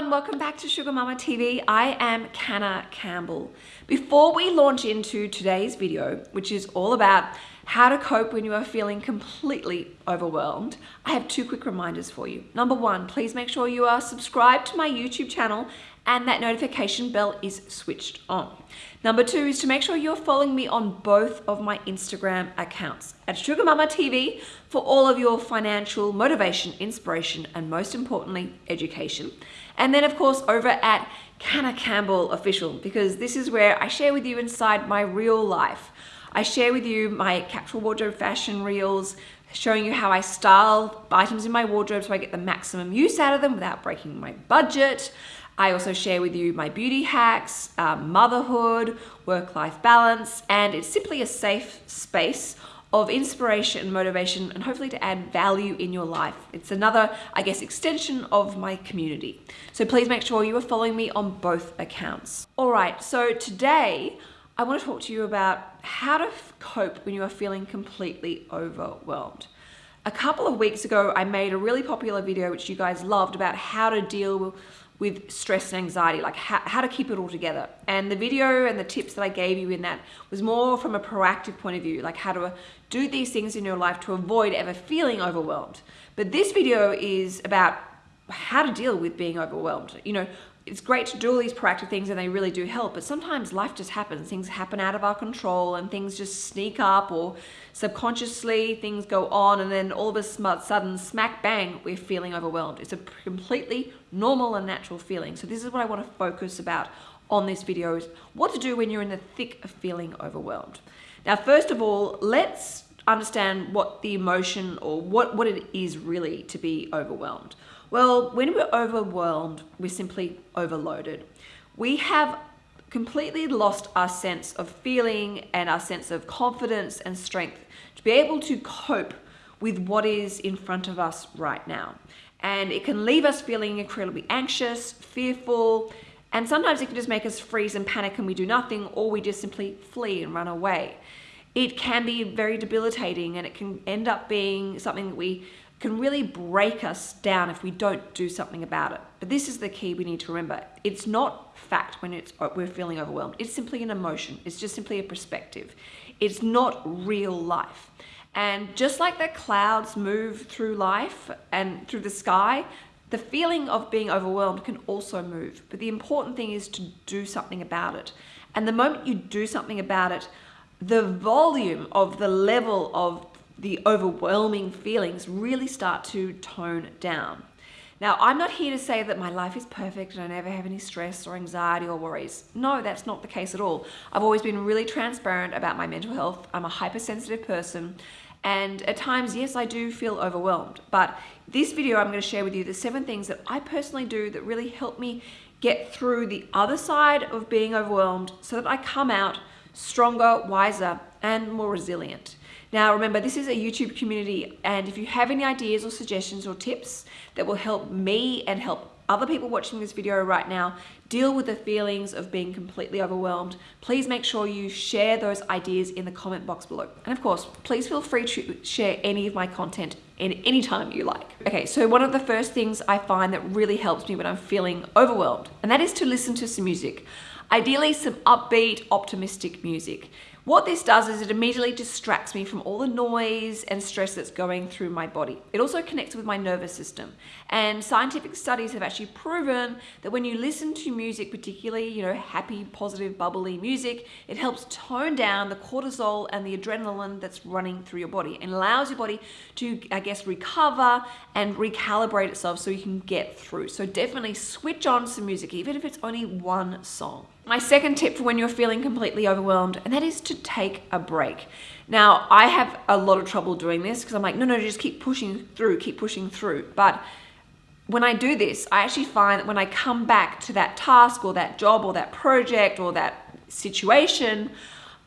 everyone, welcome back to Sugar Mama TV. I am Canna Campbell. Before we launch into today's video, which is all about how to cope when you are feeling completely overwhelmed, I have two quick reminders for you. Number one, please make sure you are subscribed to my YouTube channel and that notification bell is switched on. Number two is to make sure you're following me on both of my Instagram accounts at Sugar Mama TV for all of your financial motivation, inspiration, and most importantly, education. And then of course over at Canna Campbell Official, because this is where I share with you inside my real life. I share with you my capsule wardrobe fashion reels, showing you how I style items in my wardrobe so I get the maximum use out of them without breaking my budget. I also share with you my beauty hacks, uh, motherhood, work-life balance, and it's simply a safe space of inspiration and motivation and hopefully to add value in your life. It's another, I guess, extension of my community. So please make sure you are following me on both accounts. All right, so today I want to talk to you about how to cope when you are feeling completely overwhelmed. A couple of weeks ago, I made a really popular video, which you guys loved, about how to deal with stress and anxiety, like how, to keep it all together. And the video and the tips that I gave you in that was more from a proactive point of view, like how to uh, do these things in your life to avoid ever feeling overwhelmed. But this video is about how to deal with being overwhelmed. You know, it's great to do all these proactive things and they really do help, but sometimes life just happens. Things happen out of our control and things just sneak up or subconsciously things go on and then all of a sudden, smack bang, we're feeling overwhelmed. It's a completely normal and natural feeling. So this is what I want to focus about on this video is what to do when you're in the thick of feeling overwhelmed. Now, first of all, let's understand what the emotion or what, what it is really to be overwhelmed. Well, when we're overwhelmed, we're simply overloaded. We have completely lost our sense of feeling and our sense of confidence and strength to be able to cope with what is in front of us right now. And it can leave us feeling incredibly anxious, fearful, and sometimes it can just make us freeze and panic and we do nothing or we just simply flee and run away. It can be very debilitating and it can end up being something that we can really break us down if we don't do something about it. But this is the key we need to remember. It's not fact when it's uh, we're feeling overwhelmed. It's simply an emotion. It's just simply a perspective. It's not real life. And just like the clouds move through life and through the sky, the feeling of being overwhelmed can also move. But the important thing is to do something about it. And the moment you do something about it, the volume of the level of the overwhelming feelings really start to tone down. Now, I'm not here to say that my life is perfect and I never have any stress or anxiety or worries. No, that's not the case at all. I've always been really transparent about my mental health. I'm a hypersensitive person and at times, yes, I do feel overwhelmed. But this video, I'm going to share with you the seven things that I personally do that really help me get through the other side of being overwhelmed so that I come out stronger, wiser, and more resilient. Now remember, this is a YouTube community and if you have any ideas or suggestions or tips that will help me and help other people watching this video right now deal with the feelings of being completely overwhelmed, please make sure you share those ideas in the comment box below. And of course, please feel free to share any of my content in any time you like. Okay, so one of the first things I find that really helps me when I'm feeling overwhelmed, and that is to listen to some music. Ideally, some upbeat, optimistic music. What this does is it immediately distracts me from all the noise and stress that's going through my body. It also connects with my nervous system. And scientific studies have actually proven that when you listen to music, particularly, you know, happy, positive, bubbly music, it helps tone down the cortisol and the adrenaline that's running through your body and allows your body to, I guess, recover and recalibrate itself so you can get through. So definitely switch on some music, even if it's only one song. My second tip for when you're feeling completely overwhelmed, and that is to take a break. Now, I have a lot of trouble doing this because I'm like, no, no, just keep pushing through, keep pushing through. But when I do this, I actually find that when I come back to that task or that job or that project or that situation,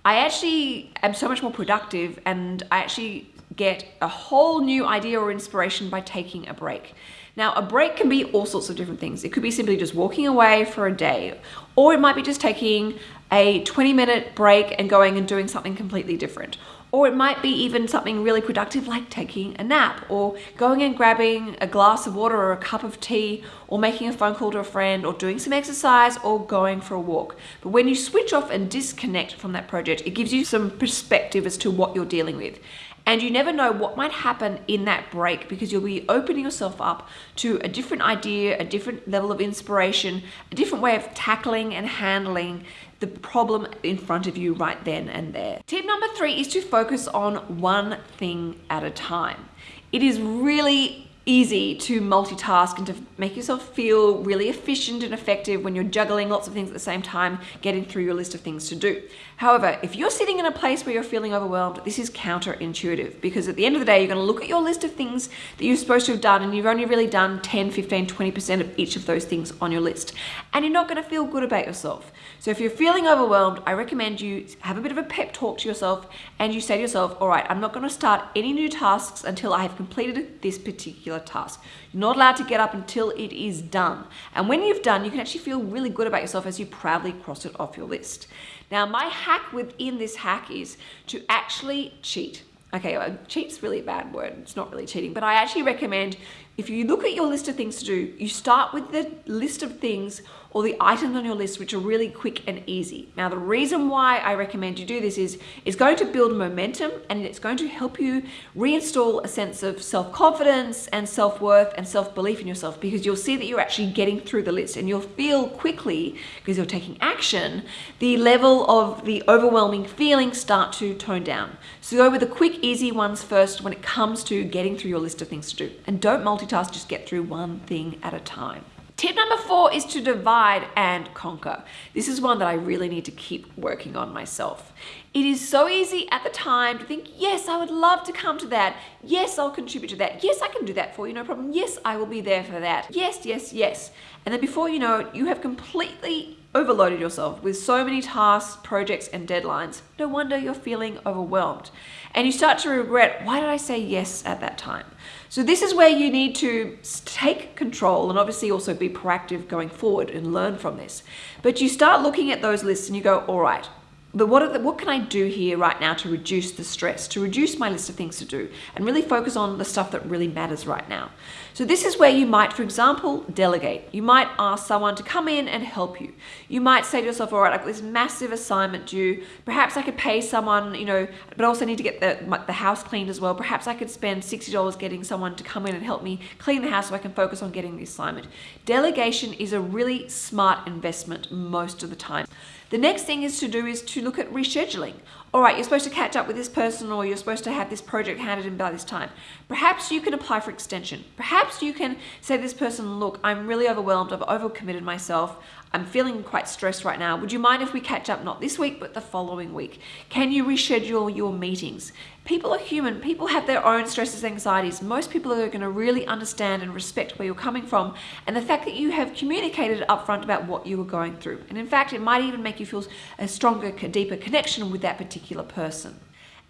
I actually am so much more productive and I actually get a whole new idea or inspiration by taking a break. Now, a break can be all sorts of different things. It could be simply just walking away for a day, or it might be just taking a 20 minute break and going and doing something completely different. Or it might be even something really productive like taking a nap or going and grabbing a glass of water or a cup of tea or making a phone call to a friend or doing some exercise or going for a walk. But when you switch off and disconnect from that project, it gives you some perspective as to what you're dealing with. And you never know what might happen in that break because you'll be opening yourself up to a different idea, a different level of inspiration, a different way of tackling and handling the problem in front of you right then and there. Tip number three is to focus on one thing at a time. It is really easy to multitask and to make yourself feel really efficient and effective when you're juggling lots of things at the same time, getting through your list of things to do. However, if you're sitting in a place where you're feeling overwhelmed, this is counterintuitive because at the end of the day, you're going to look at your list of things that you're supposed to have done and you've only really done 10, 15, 20% of each of those things on your list. And you're not going to feel good about yourself. So if you're feeling overwhelmed, I recommend you have a bit of a pep talk to yourself and you say to yourself, all right, I'm not going to start any new tasks until I have completed this particular task. You're not allowed to get up until it is done. And when you've done, you can actually feel really good about yourself as you proudly cross it off your list. Now, my hack within this hack is to actually cheat. Okay, well, cheat's really a bad word. It's not really cheating, but I actually recommend if you look at your list of things to do, you start with the list of things or the items on your list which are really quick and easy. Now the reason why I recommend you do this is it's going to build momentum and it's going to help you reinstall a sense of self-confidence and self-worth and self-belief in yourself because you'll see that you're actually getting through the list and you'll feel quickly because you're taking action the level of the overwhelming feeling start to tone down. So go with the quick easy ones first when it comes to getting through your list of things to do and don't multitask just get through one thing at a time. Tip number four is to divide and conquer. This is one that I really need to keep working on myself. It is so easy at the time to think, yes, I would love to come to that. Yes, I'll contribute to that. Yes, I can do that for you, no problem. Yes, I will be there for that. Yes, yes, yes. And then before you know it, you have completely overloaded yourself with so many tasks, projects, and deadlines. No wonder you're feeling overwhelmed. And you start to regret, why did I say yes at that time? So this is where you need to take control and obviously also be proactive going forward and learn from this. But you start looking at those lists and you go, all right, but what, the, what can I do here right now to reduce the stress, to reduce my list of things to do, and really focus on the stuff that really matters right now? So this is where you might, for example, delegate. You might ask someone to come in and help you. You might say to yourself, all right, I've got this massive assignment due. Perhaps I could pay someone, you know, but also need to get the, the house cleaned as well. Perhaps I could spend $60 getting someone to come in and help me clean the house so I can focus on getting the assignment. Delegation is a really smart investment most of the time. The next thing is to do is to look at rescheduling. All right, you're supposed to catch up with this person or you're supposed to have this project handed in by this time. Perhaps you can apply for extension. Perhaps you can say this person, look, I'm really overwhelmed. I've overcommitted myself. I'm feeling quite stressed right now. Would you mind if we catch up not this week, but the following week? Can you reschedule your meetings? People are human. People have their own stresses, anxieties. Most people are going to really understand and respect where you're coming from and the fact that you have communicated upfront about what you were going through. And in fact, it might even make you feel a stronger, deeper connection with that particular person.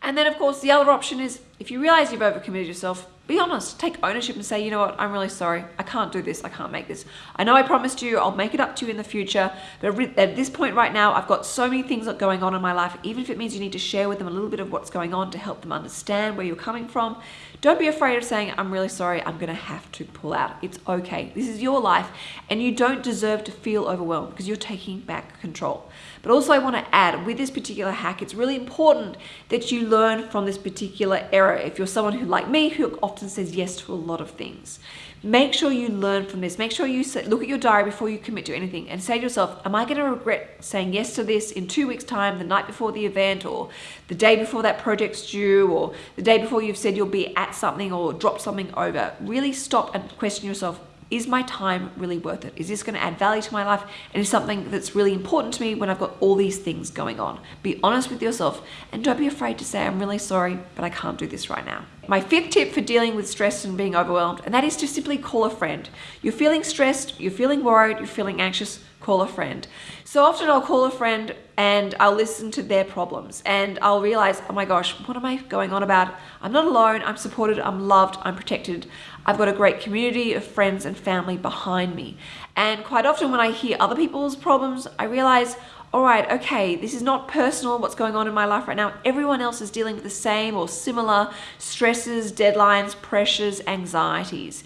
And then of course, the other option is if you realize you've overcommitted yourself, be honest, take ownership and say, you know what, I'm really sorry. I can't do this. I can't make this. I know I promised you I'll make it up to you in the future, but at this point right now, I've got so many things going on in my life, even if it means you need to share with them a little bit of what's going on to help them understand where you're coming from. Don't be afraid of saying, I'm really sorry, I'm gonna have to pull out. It's okay. This is your life and you don't deserve to feel overwhelmed because you're taking back control. But also I wanna add, with this particular hack, it's really important that you learn from this particular error. If you're someone who, like me, who often says yes to a lot of things. Make sure you learn from this. Make sure you look at your diary before you commit to anything and say to yourself, am I going to regret saying yes to this in two weeks time, the night before the event or the day before that project's due or the day before you've said you'll be at something or drop something over. Really stop and question yourself, is my time really worth it? Is this going to add value to my life? And is something that's really important to me when I've got all these things going on? Be honest with yourself and don't be afraid to say, I'm really sorry, but I can't do this right now. My fifth tip for dealing with stress and being overwhelmed, and that is to simply call a friend. You're feeling stressed, you're feeling worried, you're feeling anxious, call a friend. So often I'll call a friend and I'll listen to their problems and I'll realize, oh my gosh, what am I going on about? I'm not alone, I'm supported, I'm loved, I'm protected. I've got a great community of friends and family behind me. And quite often when I hear other people's problems, I realize, all right, okay, this is not personal, what's going on in my life right now. Everyone else is dealing with the same or similar stresses, deadlines, pressures, anxieties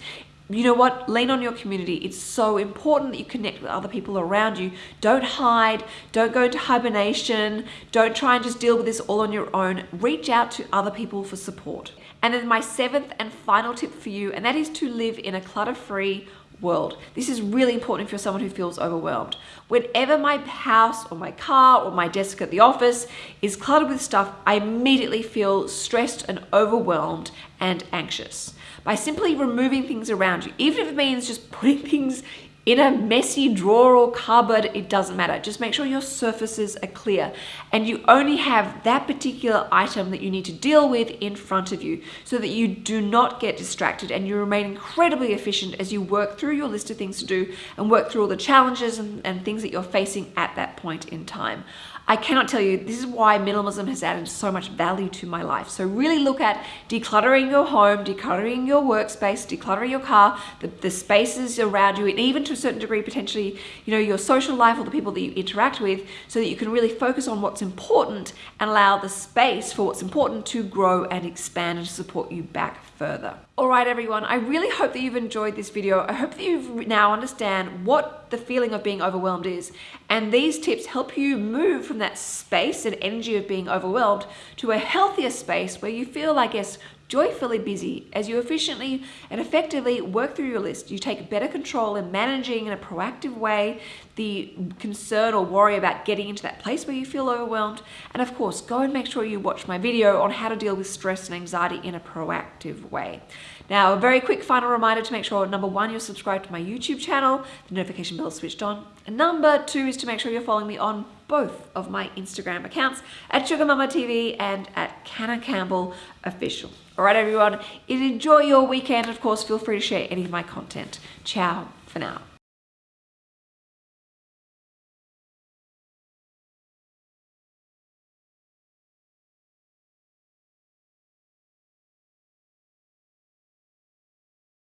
you know what? Lean on your community. It's so important that you connect with other people around you. Don't hide. Don't go into hibernation. Don't try and just deal with this all on your own. Reach out to other people for support. And then my seventh and final tip for you, and that is to live in a clutter-free world. This is really important if you're someone who feels overwhelmed. Whenever my house or my car or my desk at the office is cluttered with stuff, I immediately feel stressed and overwhelmed and anxious by simply removing things around you. Even if it means just putting things in a messy drawer or cupboard, it doesn't matter. Just make sure your surfaces are clear and you only have that particular item that you need to deal with in front of you so that you do not get distracted and you remain incredibly efficient as you work through your list of things to do and work through all the challenges and, and things that you're facing at that point in time. I cannot tell you, this is why minimalism has added so much value to my life. So really look at decluttering your home, decluttering your workspace, decluttering your car, the, the spaces around you, and even to a certain degree, potentially, you know, your social life or the people that you interact with, so that you can really focus on what's important and allow the space for what's important to grow and expand and support you back further. All right, everyone, I really hope that you've enjoyed this video. I hope that you now understand what the feeling of being overwhelmed is. And these tips help you move from that space and energy of being overwhelmed to a healthier space where you feel, I guess, joyfully busy as you efficiently and effectively work through your list. You take better control in managing in a proactive way the concern or worry about getting into that place where you feel overwhelmed. And of course, go and make sure you watch my video on how to deal with stress and anxiety in a proactive way. Now, a very quick final reminder to make sure, number one, you're subscribed to my YouTube channel, the notification bell is switched on. And number two is to make sure you're following me on both of my Instagram accounts at Sugar Mama TV and at Canna Campbell Official. All right, everyone, enjoy your weekend. Of course, feel free to share any of my content. Ciao for now.